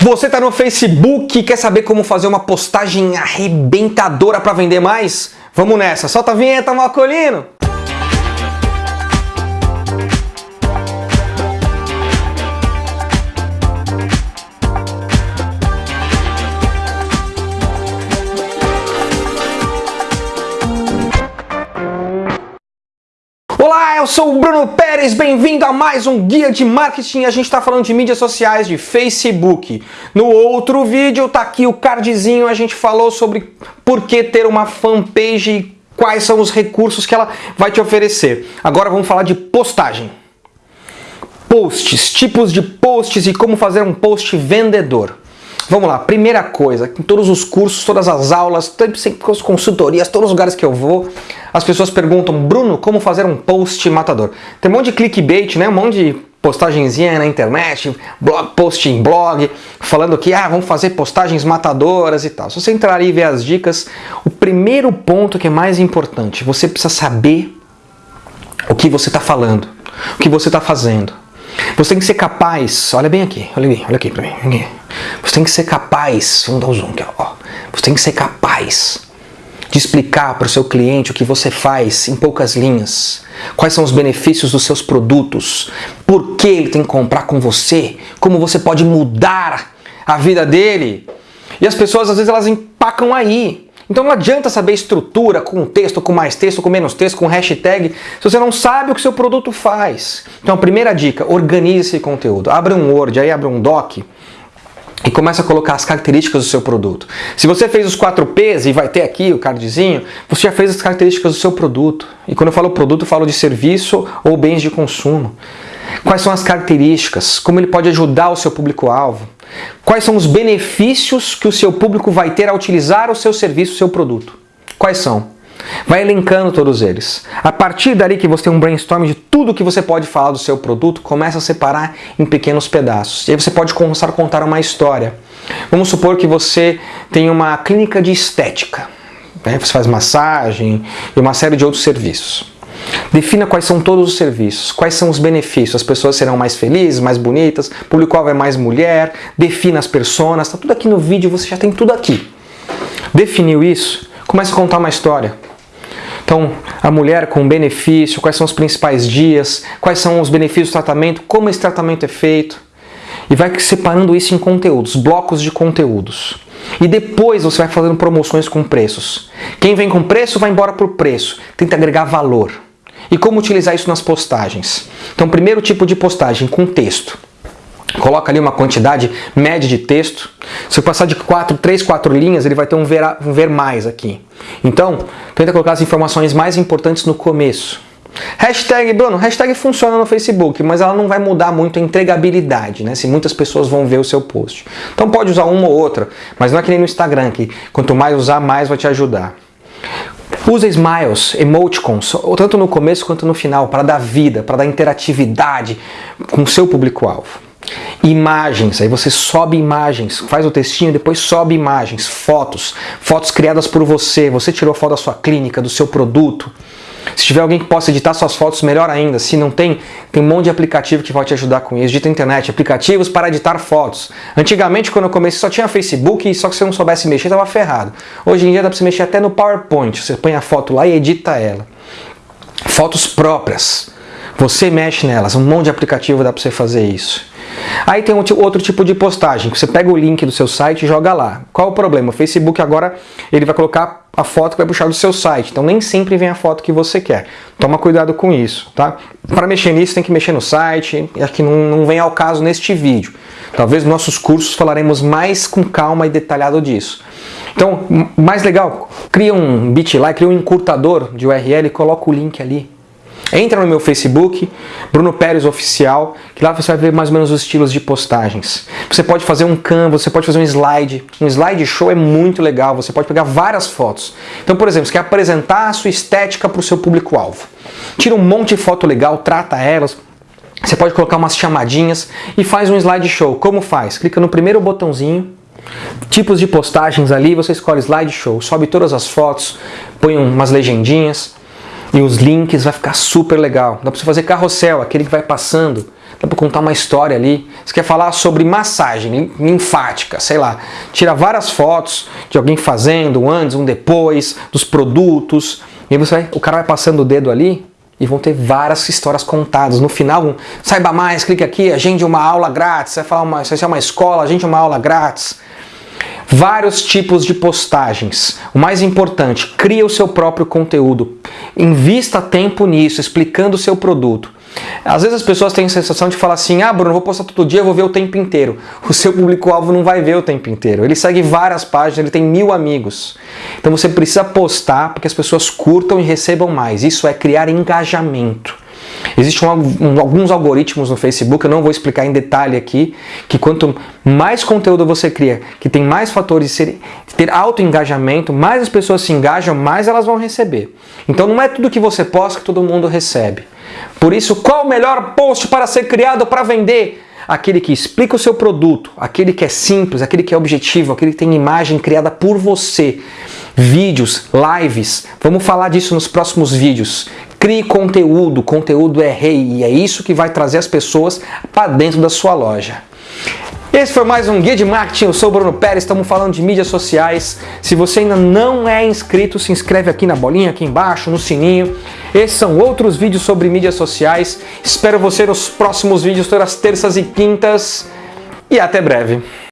Você está no Facebook e quer saber como fazer uma postagem arrebentadora para vender mais? Vamos nessa, solta a vinheta, Malcolino! Olá, eu sou o Bruno Pérez, bem-vindo a mais um Guia de Marketing. A gente está falando de mídias sociais, de Facebook. No outro vídeo, tá aqui o cardzinho, a gente falou sobre por que ter uma fanpage e quais são os recursos que ela vai te oferecer. Agora vamos falar de postagem. Posts, tipos de posts e como fazer um post vendedor. Vamos lá, primeira coisa, em todos os cursos, todas as aulas, sempre as consultorias, todos os lugares que eu vou, as pessoas perguntam, Bruno, como fazer um post matador? Tem um monte de clickbait, né? Um monte de postagenzinha na internet, blog, post em blog, falando que ah, vamos fazer postagens matadoras e tal. Se você entrar aí e ver as dicas, o primeiro ponto que é mais importante, você precisa saber o que você está falando, o que você está fazendo. Você tem que ser capaz, olha bem aqui, olha aqui, olha aqui pra mim, aqui. Você tem que ser capaz, vamos dar um zoom aqui, ó. Você tem que ser capaz de explicar para o seu cliente o que você faz em poucas linhas, quais são os benefícios dos seus produtos, por que ele tem que comprar com você, como você pode mudar a vida dele. E as pessoas às vezes elas empacam aí, então não adianta saber estrutura com texto, com mais texto, com menos texto, com hashtag, se você não sabe o que seu produto faz. Então a primeira dica, organize esse conteúdo. Abre um Word, aí abre um Doc, e começa a colocar as características do seu produto. Se você fez os 4 P's e vai ter aqui o cardzinho, você já fez as características do seu produto. E quando eu falo produto, eu falo de serviço ou bens de consumo. Quais são as características? Como ele pode ajudar o seu público-alvo? Quais são os benefícios que o seu público vai ter ao utilizar o seu serviço, o seu produto? Quais são? Vai elencando todos eles. A partir dali que você tem um brainstorm de tudo que você pode falar do seu produto, começa a separar em pequenos pedaços. E aí você pode começar a contar uma história. Vamos supor que você tem uma clínica de estética. Né? Você faz massagem e uma série de outros serviços. Defina quais são todos os serviços, quais são os benefícios, as pessoas serão mais felizes, mais bonitas, público-alvo é mais mulher, defina as personas, está tudo aqui no vídeo, você já tem tudo aqui. Definiu isso? Comece a contar uma história. Então, a mulher com benefício, quais são os principais dias, quais são os benefícios do tratamento, como esse tratamento é feito. E vai separando isso em conteúdos, blocos de conteúdos. E depois você vai fazendo promoções com preços. Quem vem com preço vai embora por preço. Tenta agregar valor. E como utilizar isso nas postagens? Então, primeiro tipo de postagem, com texto. Coloca ali uma quantidade média de texto. Se eu passar de 4, 3, 4 linhas, ele vai ter um ver, um ver mais aqui. Então, tenta colocar as informações mais importantes no começo. Hashtag, Bruno, hashtag funciona no Facebook, mas ela não vai mudar muito a entregabilidade, né? Se muitas pessoas vão ver o seu post. Então pode usar uma ou outra, mas não é que nem no Instagram, que quanto mais usar, mais vai te ajudar. Usa smiles, emoticons, tanto no começo quanto no final, para dar vida, para dar interatividade com o seu público-alvo. Imagens, aí você sobe imagens, faz o textinho, depois sobe imagens, fotos, fotos criadas por você, você tirou foto da sua clínica, do seu produto. Se tiver alguém que possa editar suas fotos, melhor ainda. Se não tem, tem um monte de aplicativo que vai te ajudar com isso. Edita internet, aplicativos para editar fotos. Antigamente, quando eu comecei, só tinha Facebook e só que se não soubesse mexer, estava ferrado. Hoje em dia dá para você mexer até no PowerPoint. Você põe a foto lá e edita ela. Fotos próprias. Você mexe nelas, um monte de aplicativo dá para você fazer isso. Aí tem outro tipo de postagem, você pega o link do seu site e joga lá. Qual o problema? O Facebook agora ele vai colocar a foto que vai puxar do seu site, então nem sempre vem a foto que você quer. Toma cuidado com isso, tá? Para mexer nisso tem que mexer no site, e aqui não, não vem ao caso neste vídeo. Talvez nos nossos cursos falaremos mais com calma e detalhado disso. Então, mais legal, cria um bitline, cria um encurtador de URL e coloca o link ali. Entra no meu Facebook, Bruno Pérez Oficial, que lá você vai ver mais ou menos os estilos de postagens. Você pode fazer um canvas, você pode fazer um slide. Um slide show é muito legal, você pode pegar várias fotos. Então, por exemplo, você quer apresentar a sua estética para o seu público-alvo. Tira um monte de foto legal, trata elas, você pode colocar umas chamadinhas e faz um slide show. Como faz? Clica no primeiro botãozinho, tipos de postagens ali, você escolhe slide show, sobe todas as fotos, põe umas legendinhas, e os links vai ficar super legal. Dá para você fazer carrossel, aquele que vai passando dá para contar uma história ali. Você quer falar sobre massagem linfática, sei lá, tira várias fotos de alguém fazendo, um antes, um depois, dos produtos, e aí você vai, o cara vai passando o dedo ali e vão ter várias histórias contadas. No final, saiba mais, clique aqui, agende uma aula grátis, você vai falar uma, se é uma escola, agende uma aula grátis. Vários tipos de postagens. O mais importante, crie o seu próprio conteúdo. Invista tempo nisso, explicando o seu produto. Às vezes as pessoas têm a sensação de falar assim, ah Bruno, vou postar todo dia, vou ver o tempo inteiro. O seu público-alvo não vai ver o tempo inteiro. Ele segue várias páginas, ele tem mil amigos. Então você precisa postar para que as pessoas curtam e recebam mais. Isso é criar engajamento. Existem alguns algoritmos no Facebook, eu não vou explicar em detalhe aqui, que quanto mais conteúdo você cria, que tem mais fatores de ter alto engajamento, mais as pessoas se engajam, mais elas vão receber. Então não é tudo que você posta que todo mundo recebe. Por isso, qual o melhor post para ser criado para vender? Aquele que explica o seu produto, aquele que é simples, aquele que é objetivo, aquele que tem imagem criada por você. Vídeos, lives, vamos falar disso nos próximos vídeos. Crie conteúdo, conteúdo é rei e é isso que vai trazer as pessoas para dentro da sua loja. Esse foi mais um Guia de Marketing, eu sou o Bruno Pérez, estamos falando de mídias sociais. Se você ainda não é inscrito, se inscreve aqui na bolinha, aqui embaixo, no sininho. Esses são outros vídeos sobre mídias sociais. Espero você nos próximos vídeos, todas as terças e quintas. E até breve.